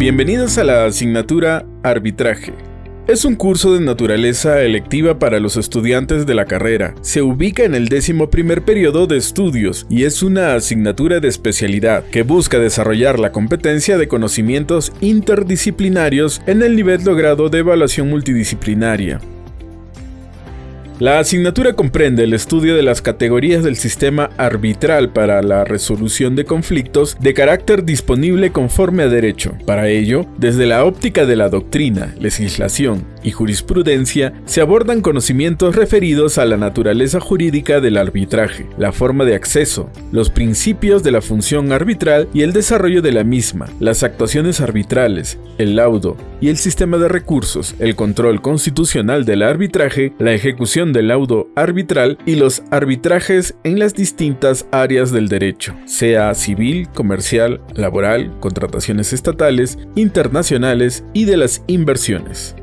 Bienvenidos a la asignatura Arbitraje. Es un curso de naturaleza electiva para los estudiantes de la carrera. Se ubica en el décimo primer periodo de estudios y es una asignatura de especialidad que busca desarrollar la competencia de conocimientos interdisciplinarios en el nivel logrado de evaluación multidisciplinaria. La asignatura comprende el estudio de las categorías del sistema arbitral para la resolución de conflictos de carácter disponible conforme a derecho. Para ello, desde la óptica de la doctrina, legislación y jurisprudencia, se abordan conocimientos referidos a la naturaleza jurídica del arbitraje, la forma de acceso, los principios de la función arbitral y el desarrollo de la misma, las actuaciones arbitrales, el laudo y el sistema de recursos, el control constitucional del arbitraje, la ejecución del laudo arbitral y los arbitrajes en las distintas áreas del derecho, sea civil, comercial, laboral, contrataciones estatales, internacionales y de las inversiones.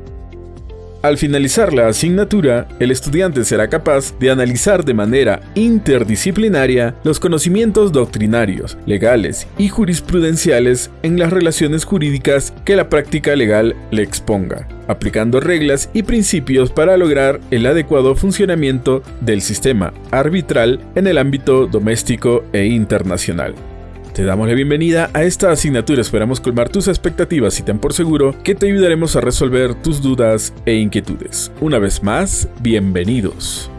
Al finalizar la asignatura, el estudiante será capaz de analizar de manera interdisciplinaria los conocimientos doctrinarios, legales y jurisprudenciales en las relaciones jurídicas que la práctica legal le exponga, aplicando reglas y principios para lograr el adecuado funcionamiento del sistema arbitral en el ámbito doméstico e internacional. Te damos la bienvenida a esta asignatura, esperamos colmar tus expectativas y ten por seguro que te ayudaremos a resolver tus dudas e inquietudes. Una vez más, bienvenidos.